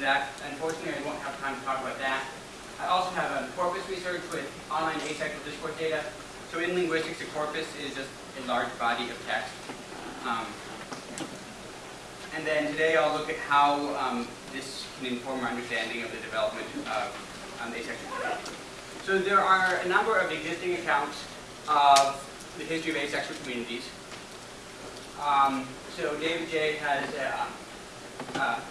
that. Unfortunately, I won't have time to talk about that. I also have um, corpus research with online asexual discourse data. So in linguistics, a corpus is just a large body of text. Um, and then today I'll look at how um, this can inform our understanding of the development of um, asexual communities. So there are a number of existing accounts of the history of asexual communities. Um, so David Jay. has a, a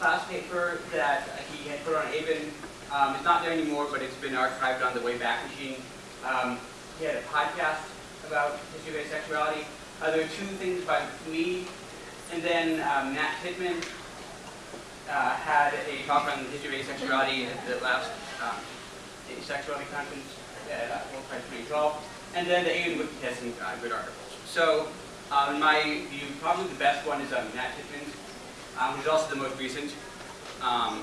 class paper that he had put on AVEN. Um, it's not there anymore, but it's been archived on the Wayback Machine. Um, he had a podcast about history of asexuality. Uh, there two things by me, and then um, Nat Titman uh, had a talk on the history of asexuality at the last um, asexuality conference at uh, World Pride 2012. And then the AVEN Wiki some uh, good articles. So um, in my view, probably the best one is um, Matt Pittman's, um, which is also the most recent. Um,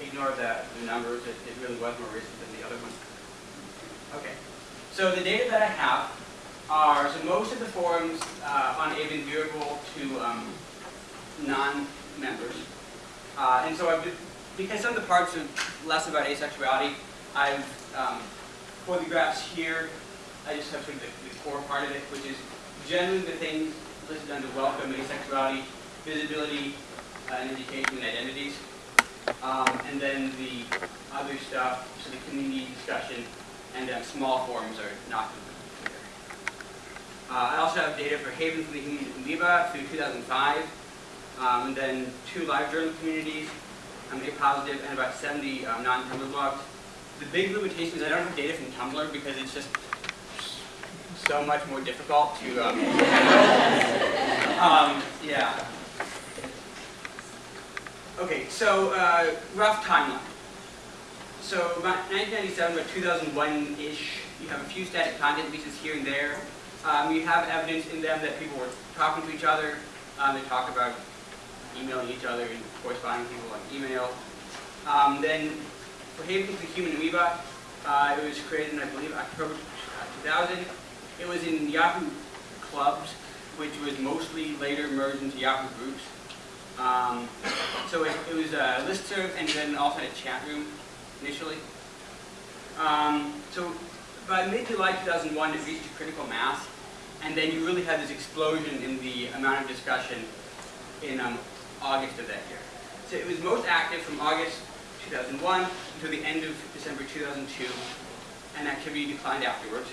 ignore the, the numbers, it, it, really was more recent than the other one. Okay, so the data that I have are, so most of the forums uh, on AVEN viewable to um, non-members. Uh, and so I've, because some of the parts are less about asexuality, I've, um, for the graphs here, I just have sort of the, the core part of it, which is generally the things listed under welcome, asexuality, visibility, uh, and education identities. Um, and then the other stuff, so the community discussion and uh, small forums are not included. Uh, I also have data for Haven for the Amoeba through 2005, um, and then two live journal communities, um, A positive, and about 70 um, non-Tumblr blogs. The big limitation is I don't have data from Tumblr because it's just so much more difficult to um, um, yeah. Okay, so uh, rough timeline. So about 1997, about 2001-ish, you have a few static content pieces here and there. Um, you have evidence in them that people were talking to each other. Um, they talk about emailing each other and corresponding people on email. Um, then for Haven the Human Amoeba, uh, it was created in, I believe, October 2000. It was in Yahoo clubs, which was mostly later merged into Yahoo groups. Um, so it, it, was a listserv and then also had a chat room initially. Um, so by mid-July 2001, it reached a critical mass, and then you really had this explosion in the amount of discussion in um, August of that year. So it was most active from August 2001 until the end of December 2002, and activity declined afterwards.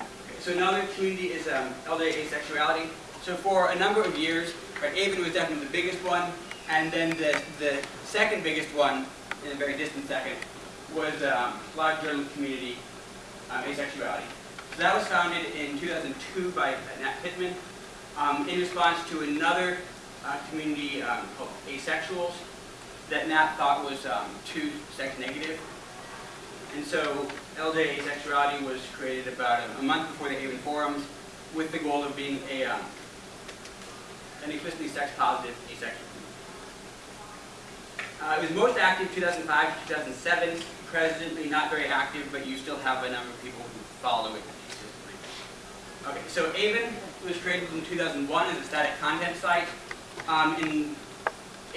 Okay, so another community is um, LJ asexuality. So for a number of years, right, AVEN was definitely the biggest one, and then the, the second biggest one, in a very distant second, was um, live journal community um, asexuality. So that was founded in 2002 by Nat Titman um, in response to another uh, community um, called Asexuals that Nat thought was um, too sex negative. And so LJ Asexuality was created about a, a month before the AVEN forums with the goal of being a um, an explicitly sex positive asexual. Uh, it was most active 2005 to 2007. Presently not very active, but you still have a number of people who follow it. Okay, so AVEN was created in 2001 as a static content site. Um, in,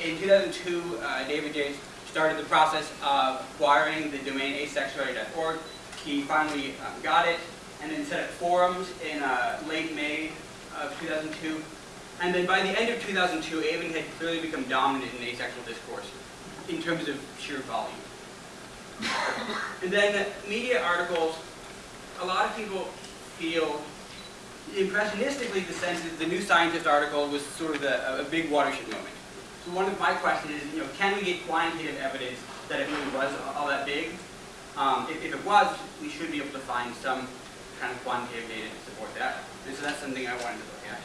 in 2002, uh, David Jay started the process of acquiring the domain asexuality.org. He finally um, got it, and then set up forums in uh, late May of 2002. And then by the end of 2002, AVEN had clearly become dominant in asexual discourse in terms of sheer volume. and then media articles, a lot of people feel impressionistically the sense that the New Scientist article was sort of a, a big watershed moment. So one of my questions is, you know, can we get quantitative evidence that it really was all that big? Um, if, if, it was, we should be able to find some kind of quantitative data to support that. And so that's something I wanted to look at.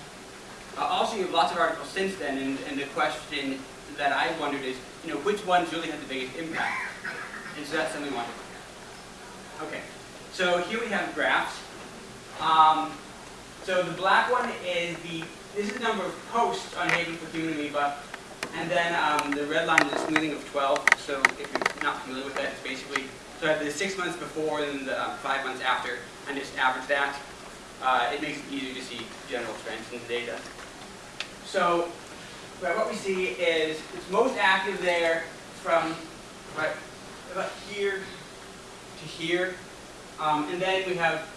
Uh, also, you have lots of articles since then, and, and the question that I wondered is, you know, which ones really had the biggest impact? And so that's something we want to look at. Okay, so here we have graphs. Um, so the black one is the, this is the number of posts on Haven for Human Amoeba, and then um, the red line is the smoothing of 12, so if you're not familiar with that, it's basically, so I have the six months before and the um, five months after, and just average that. Uh, it makes it easier to see general trends in the data. So but what we see is it's most active there from right about here to here, um, and then we have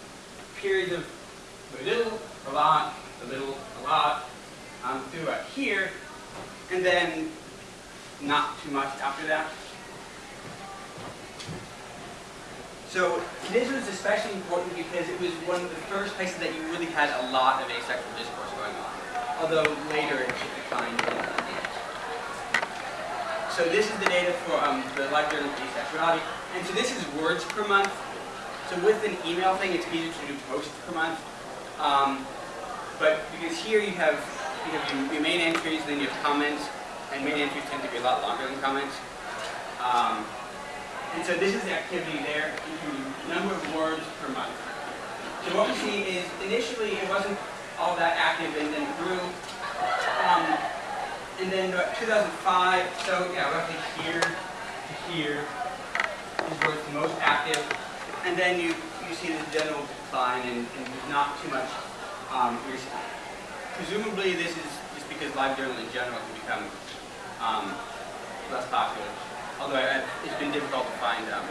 periods of a little, a lot, a little, a lot, um, through about here, and then not too much after that. So this was especially important because it was one of the first places that you really had a lot of asexual discourse going on, although later it declined. So this is the data for um, the LiveJournal of asexuality, and so this is words per month. So with an email thing, it's easier to do posts per month. Um, but because here you have you have your, your main entries, then you have comments, and main entries tend to be a lot longer than comments. Um, and so this is the activity there, number of words per month. So what we see is initially it wasn't all that active and then grew. Um, and then 2005, so yeah, roughly here to here is where it's the most active. And then you, you see this general decline and, and not too much um, recently. Presumably this is just because LiveJournal in general has become um, less popular although I, it's been difficult to find um,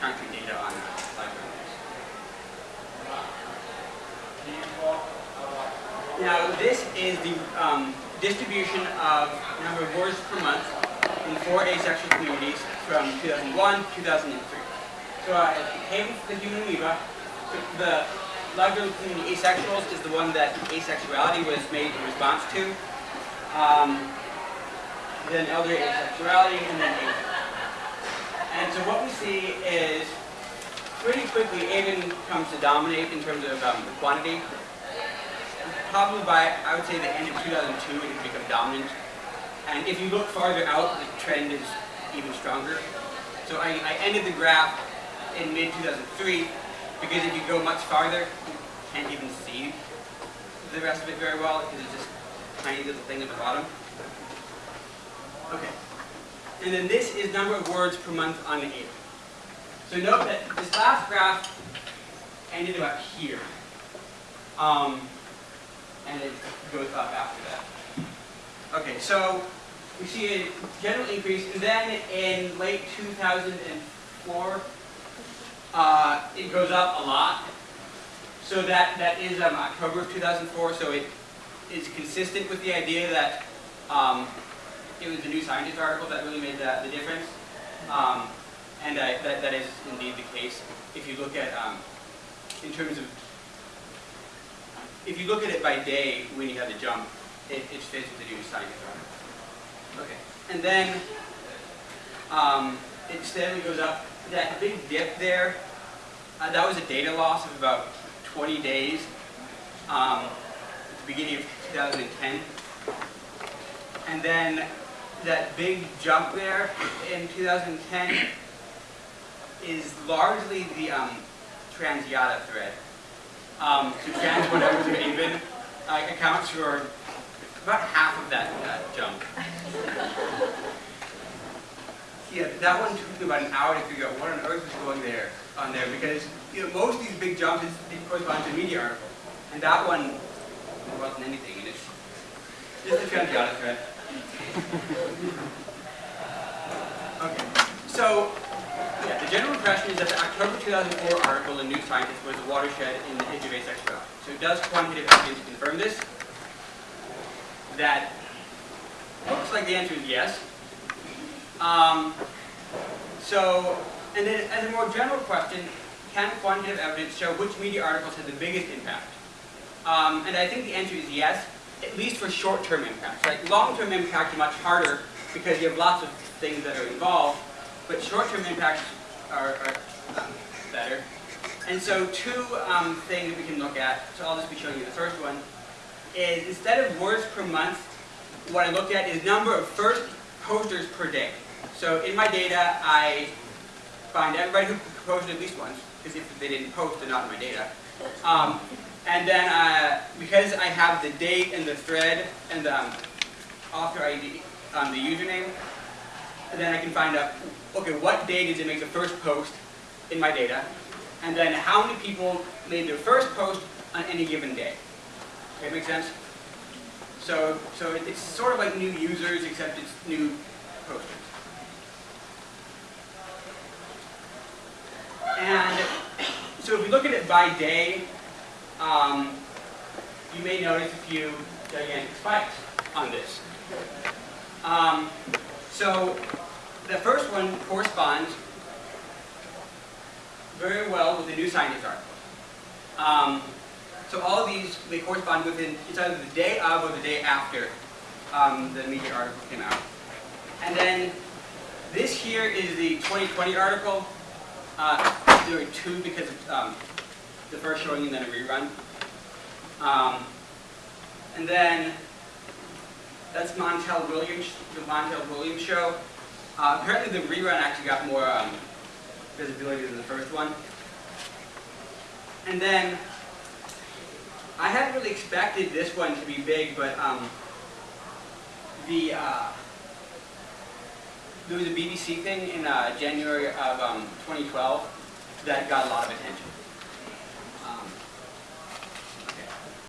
concrete data on live libraries. Now, this is the um, distribution of number of words per month in four asexual communities from 2001 to 2003. So uh, Haven for the Human Amoeba, the library community asexuals is the one that asexuality was made in response to. Um, then elder asexuality, and then and so what we see is pretty quickly AVEN comes to dominate in terms of um, the quantity. Probably by, I would say, the end of 2002, it has become dominant. And if you look farther out, the trend is even stronger. So I, I ended the graph in mid-2003 because if you go much farther, you can't even see the rest of it very well because it's just a tiny little thing at the bottom. Okay. And then this is number of words per month on the AVEN. So note that this last graph ended about here. Um, and it goes up after that. Okay, so we see a general increase, and then in late 2004, uh, it goes up a lot. So that, that is um, October of 2004, so it is consistent with the idea that um, it was the New Scientist article that really made the, the difference. Um, and that, that is indeed the case. If you look at, um, in terms of, if you look at it by day when you have the jump, it, it fits with the New article. Okay. And then um, it steadily goes up. That big dip there, uh, that was a data loss of about 20 days um, at the beginning of 2010. And then that big jump there in 2010 is largely the um, TransYADA thread. Um, trans whatever to even uh, accounts for about half of that uh, jump. Yeah, that one took me about an hour to figure out what on earth was going there on there because you know most of these big jumps is, correspond to media article, and that one wasn't anything. It's just a TransYADA thread okay, so the general impression is that the October 2004 article in New Scientist was a watershed in the history of asexuality. So does quantitative evidence confirm this? That looks like the answer is yes. Um, so, and then as a more general question, can quantitative evidence show which media articles had the biggest impact? Um, and I think the answer is yes at least for short-term impacts. Like long-term impact is much harder because you have lots of things that are involved, but short-term impacts are, are um, better. And so two um, things we can look at, so I'll just be showing you the first one, is instead of words per month, what I look at is number of first posters per day. So in my data, I find everybody who posted at least once, because if they didn't post, they're not in my data. Um, and then, uh, because I have the date and the thread and the um, author ID, um, the username, then I can find out, okay, what day did it make the first post in my data? And then how many people made their first post on any given day? Okay, make sense? So So, so it's sort of like new users, except it's new posters. And so if we look at it by day, um, you may notice a few gigantic spikes on this. Um, so the first one corresponds very well with the New Scientist article. Um, so all of these, they correspond within, it's either the day of or the day after um, the media article came out. And then this here is the 20/20 article. Uh, there were two because of um, the first showing and then a rerun. Um, and then that's Montel Williams, the Montel Williams show. Uh, apparently the rerun actually got more um, visibility than the first one. And then I hadn't really expected this one to be big, but um, the uh, there was a BBC thing in uh, January of um, 2012 that got a lot of attention.